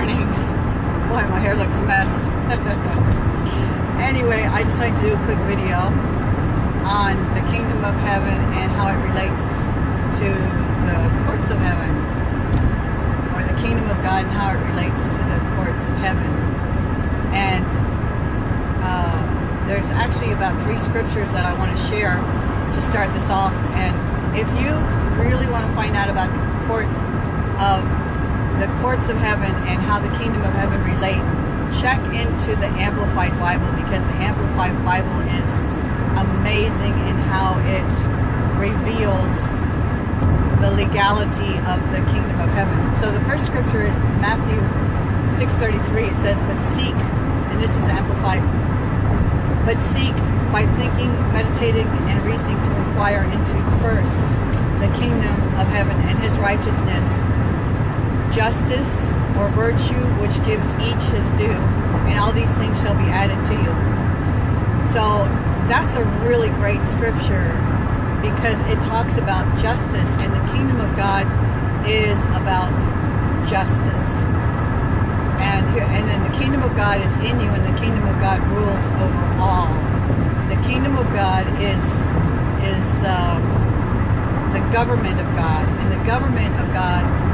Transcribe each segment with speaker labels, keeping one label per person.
Speaker 1: morning. Boy, my hair looks a mess. anyway, I just like to do a quick video on the kingdom of heaven and how it relates to the courts of heaven or the kingdom of God and how it relates to the courts of heaven. And uh, there's actually about three scriptures that I want to share to start this off. And if you really want to find out about the court of the courts of heaven and how the kingdom of heaven relate, check into the Amplified Bible because the Amplified Bible is amazing in how it reveals the legality of the kingdom of heaven. So the first scripture is Matthew 6.33. It says, but seek, and this is Amplified, but seek by thinking, meditating, and reasoning to inquire into first the kingdom of heaven and his righteousness justice or virtue which gives each his due, and all these things shall be added to you. So that's a really great scripture because it talks about justice, and the kingdom of God is about justice. And, and then the kingdom of God is in you, and the kingdom of God rules over all. The kingdom of God is is the the government of God, and the government of God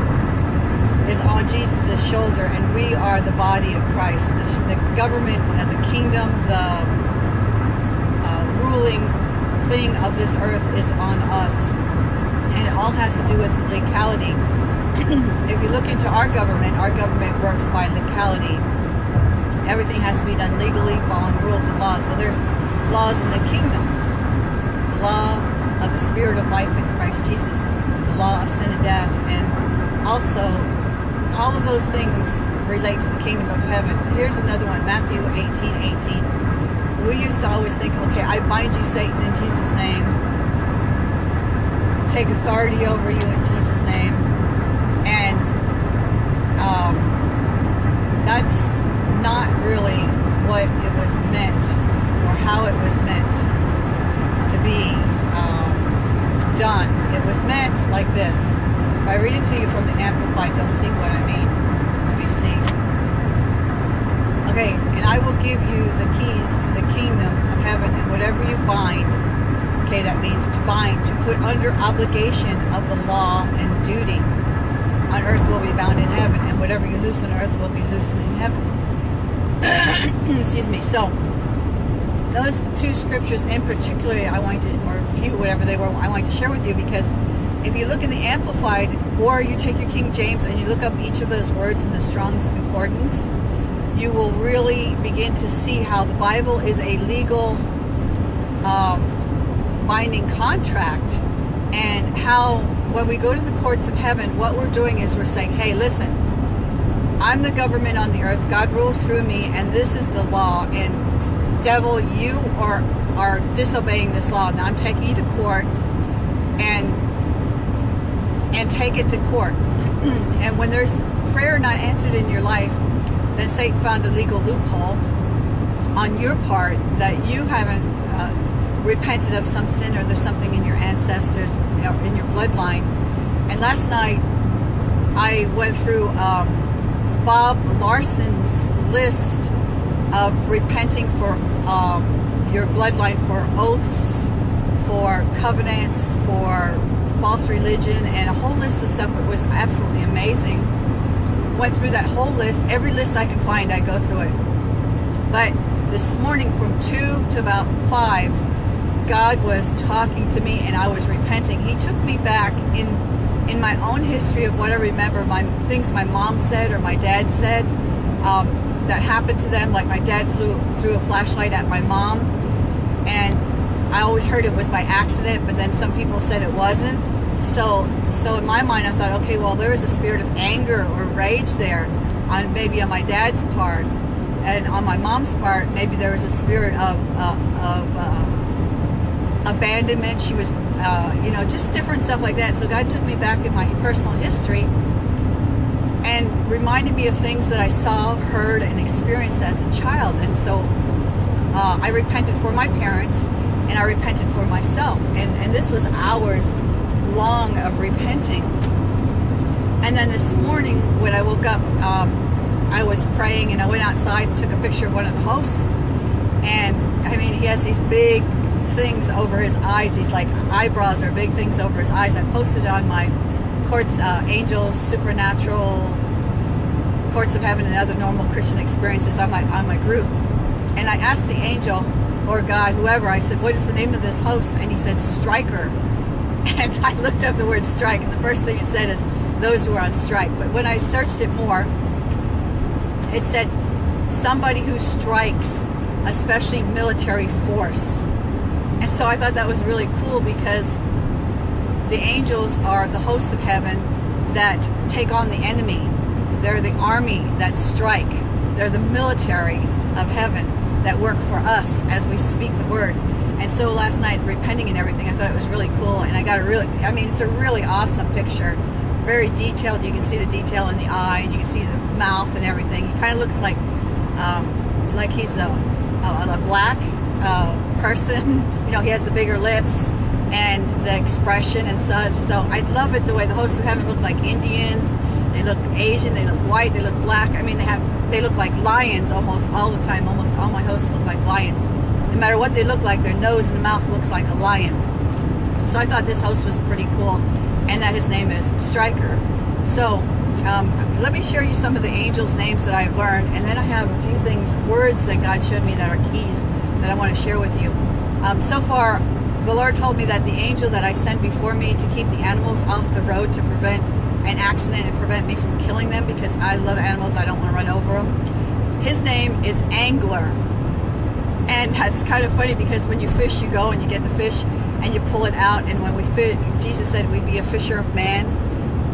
Speaker 1: is on Jesus' shoulder, and we are the body of Christ. The, the government of the kingdom, the uh, ruling thing of this earth is on us. And it all has to do with legality. if you look into our government, our government works by legality. Everything has to be done legally, following rules and laws. Well, there's laws in the kingdom. The law of the spirit of life in Christ Jesus. The law of sin and death. And also all of those things relate to the kingdom of heaven. Here's another one, Matthew 18, 18. We used to always think, okay, I bind you, Satan, in Jesus' name. Take authority over you in Jesus' name. And um, that's not really what it was meant or how it was meant to be um, done. It was meant like this. If I read it to you from the Amplified, you'll see what I mean. Let me see. Okay, and I will give you the keys to the kingdom of heaven, and whatever you bind, okay, that means to bind, to put under obligation of the law and duty on earth will be bound in heaven, and whatever you loose on earth will be loosened in heaven. Excuse me. So, those two scriptures in particular, I wanted to, or a few, whatever they were, I wanted to share with you because if you look in the Amplified, or you take your King James and you look up each of those words in the Strong's Concordance, you will really begin to see how the Bible is a legal um, binding contract and how when we go to the courts of heaven, what we're doing is we're saying, hey, listen, I'm the government on the earth. God rules through me, and this is the law. And devil, you are are disobeying this law. Now I'm taking you to court, and and take it to court. and when there's prayer not answered in your life, then Satan found a legal loophole on your part that you haven't uh, repented of some sin or there's something in your ancestors, in your bloodline. And last night, I went through um, Bob Larson's list of repenting for um, your bloodline for oaths, for covenants, for false religion, and a whole list of stuff that was absolutely amazing. Went through that whole list. Every list I can find, I go through it. But this morning from 2 to about 5, God was talking to me and I was repenting. He took me back in in my own history of what I remember, my things my mom said or my dad said um, that happened to them. Like my dad flew threw a flashlight at my mom, and I always heard it was by accident, but then some people said it wasn't. So, so in my mind, I thought, okay, well, there was a spirit of anger or rage there, on maybe on my dad's part, and on my mom's part, maybe there was a spirit of uh, of uh, abandonment. She was, uh, you know, just different stuff like that. So God took me back in my personal history and reminded me of things that I saw, heard, and experienced as a child. And so uh, I repented for my parents and I repented for myself. And, and this was hours long of repenting. And then this morning when I woke up, um, I was praying and I went outside and took a picture of one of the hosts. And I mean, he has these big things over his eyes. These like eyebrows are big things over his eyes. I posted on my courts, uh, angels, supernatural, courts of heaven, and other normal Christian experiences on my on my group. And I asked the angel or God, whoever, I said, "What is the name of this host?" And he said, "Striker." And I looked up the word strike, and the first thing it said is those who are on strike. But when I searched it more, it said somebody who strikes, especially military force. And so I thought that was really cool because the angels are the hosts of heaven that take on the enemy. They're the army that strike. They're the military of heaven that work for us as we speak the word. And so last night, repenting and everything, I thought it was really cool. And I got a really, I mean, it's a really awesome picture. Very detailed. You can see the detail in the eye, and you can see the mouth and everything. He kind of looks like, um, like he's a, a, a black uh, person. You know, he has the bigger lips and the expression and such. So I love it the way the hosts of heaven look like Indians. They look Asian. They look white. They look black. I mean, they have they look like lions almost all the time. Almost all my hosts look like lions. No matter what they look like, their nose and mouth looks like a lion. So I thought this host was pretty cool, and that his name is Striker. So um, let me share you some of the angels' names that I've learned, and then I have a few things, words that God showed me that are keys that I want to share with you. Um, so far, the Lord told me that the angel that I sent before me to keep the animals off the road to prevent an accident and prevent me from killing them because I love animals, I don't want to run over them. His name is Angler. And that's kind of funny because when you fish, you go and you get the fish and you pull it out. And when we fish, Jesus said we'd be a fisher of man.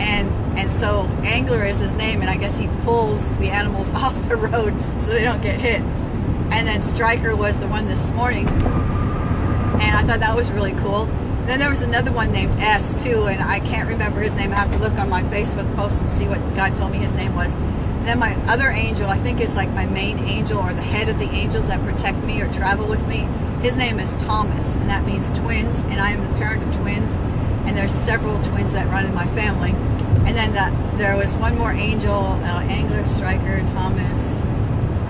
Speaker 1: And and so Angler is his name, and I guess he pulls the animals off the road so they don't get hit. And then Striker was the one this morning, and I thought that was really cool. Then there was another one named S too, and I can't remember his name. I have to look on my Facebook post and see what God told me his name was. Then my other angel, I think is like my main angel or the head of the angels that protect me or travel with me. His name is Thomas, and that means twins, and I am the parent of twins, and there's several twins that run in my family. And then the, there was one more angel, uh, Angler, Striker, Thomas.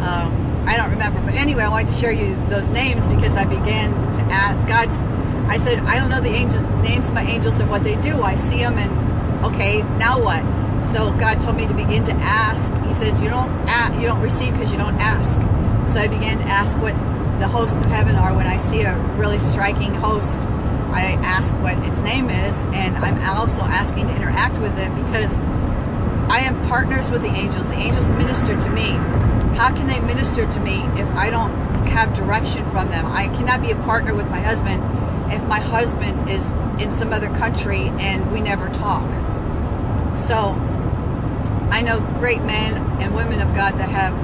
Speaker 1: Um, I don't remember, but anyway, I wanted to share you those names because I began to ask God's. I said, I don't know the angel names of my angels and what they do. I see them, and okay, now what? So God told me to begin to ask. He says, you don't ask, you don't receive because you don't ask. So I began to ask what the hosts of heaven are. When I see a really striking host, I ask what its name is, and I'm also asking to interact with it because I am partners with the angels. The angels minister to me. How can they minister to me if I don't have direction from them? I cannot be a partner with my husband if my husband is in some other country and we never talk. So I know great men and women of God that have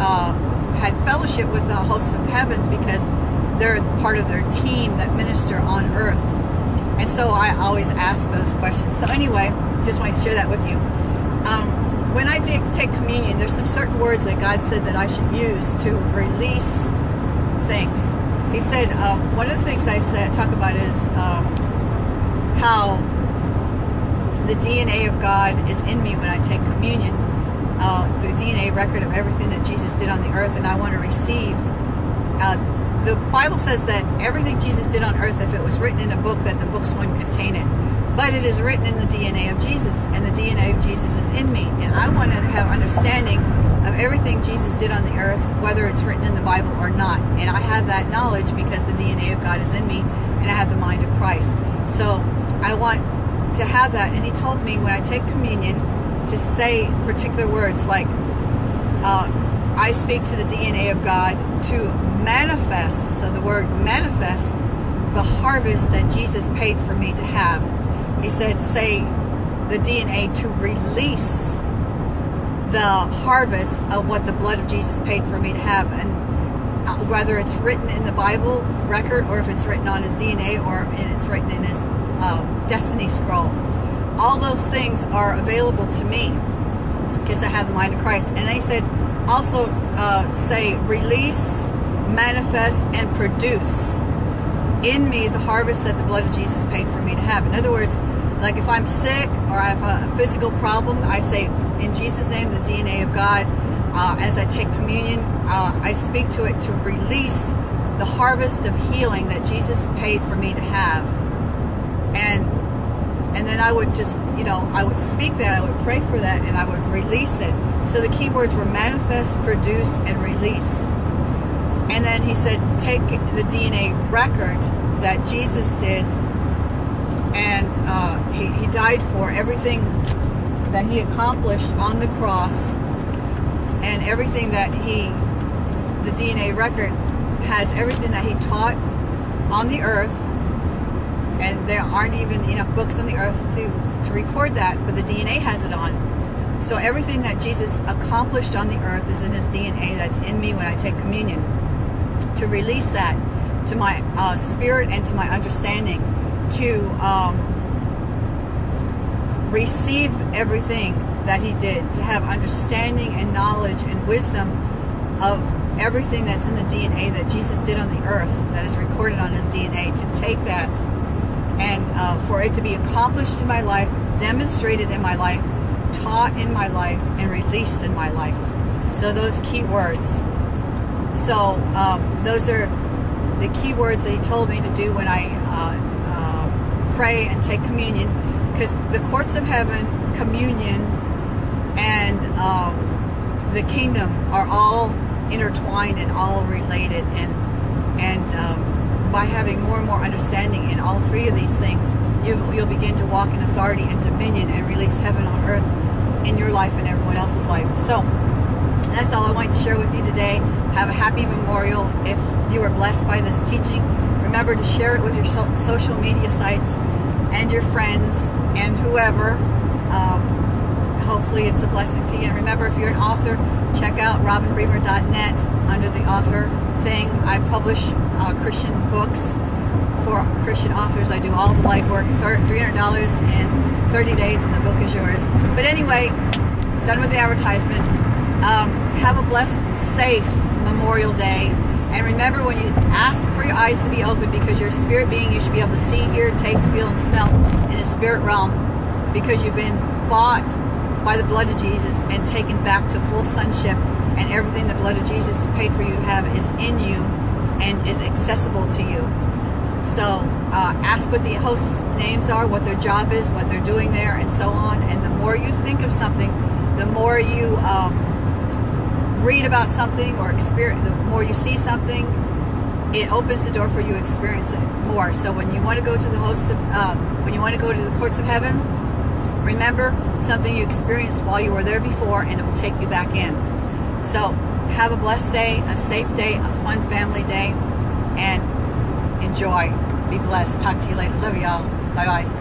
Speaker 1: uh, had fellowship with the hosts of heavens because they're part of their team that minister on earth. And so I always ask those questions. So anyway, just wanted to share that with you. Um, when I take, take communion, there's some certain words that God said that I should use to release things. He said uh, one of the things I said talk about is um, how the DNA of God is in me when I take communion. Uh, the DNA record of everything that Jesus did on the earth, and I want to receive. Uh, the Bible says that everything Jesus did on earth, if it was written in a book, that the books wouldn't contain it. But it is written in the DNA of Jesus, and the DNA of Jesus is in me. And I want to have understanding of everything Jesus did on the earth, whether it's written in the Bible or not. And I have that knowledge because the DNA of God is in me, and I have the mind of Christ. So I want to have that. And he told me when I take communion to say particular words like, uh, I speak to the DNA of God to manifest, so the word manifest, the harvest that Jesus paid for me to have. He said, say the DNA to release the harvest of what the blood of Jesus paid for me to have. And uh, whether it's written in the Bible record or if it's written on his DNA or it's written in his uh, destiny scroll. All those things are available to me because I have the mind of Christ. And he said, also uh, say, release, manifest, and produce in me the harvest that the blood of Jesus paid for me to have. In other words, like if I'm sick or I have a physical problem, I say, in Jesus' name, the DNA of God. Uh, as I take communion, uh, I speak to it to release the harvest of healing that Jesus paid for me to have. And and then I would just, you know, I would speak that, I would pray for that, and I would release it. So the key words were manifest, produce, and release. And then he said, take the DNA record that Jesus did, and uh, he, he died for everything that he accomplished on the cross, and everything that he, the DNA record has everything that he taught on the earth and there aren't even enough books on the earth to, to record that, but the DNA has it on. So everything that Jesus accomplished on the earth is in his DNA that's in me when I take communion. To release that to my uh, spirit and to my understanding, to um, receive everything that he did, to have understanding and knowledge and wisdom of everything that's in the DNA that Jesus did on the earth, that is recorded on his DNA, to take that and uh, for it to be accomplished in my life, demonstrated in my life, taught in my life, and released in my life. So those key words. So um, those are the key words that he told me to do when I uh, uh, pray and take communion, because the courts of heaven, communion, and um, the kingdom are all intertwined and all related, and and um, by having more and more understanding in all three of these things, you, you'll begin to walk in authority and dominion and release heaven on earth in your life and everyone else's life. So that's all I wanted to share with you today. Have a happy memorial. If you were blessed by this teaching, remember to share it with your social media sites and your friends and whoever. Um, hopefully it's a blessing to you. And remember, if you're an author, check out robinbremer.net under the author thing. I publish uh, Christian books for Christian authors. I do all the light work, $300 in 30 days, and the book is yours. But anyway, done with the advertisement. Um, have a blessed, safe Memorial Day. And remember when you ask for your eyes to be open because you're a spirit being, you should be able to see, hear, taste, feel, and smell in the spirit realm because you've been bought by the blood of Jesus and taken back to full sonship and everything the blood of Jesus paid for you to have is in you and is accessible to you. So uh, ask what the host names are, what their job is, what they're doing there, and so on. And the more you think of something, the more you um, read about something or experience, the more you see something, it opens the door for you to experience it more. So when you want to go to the host of, uh, when you want to go to the courts of heaven, remember something you experienced while you were there before, and it will take you back in. So have a blessed day, a safe day, a fun family day, and enjoy. Be blessed. Talk to you later. Love y'all. Bye bye.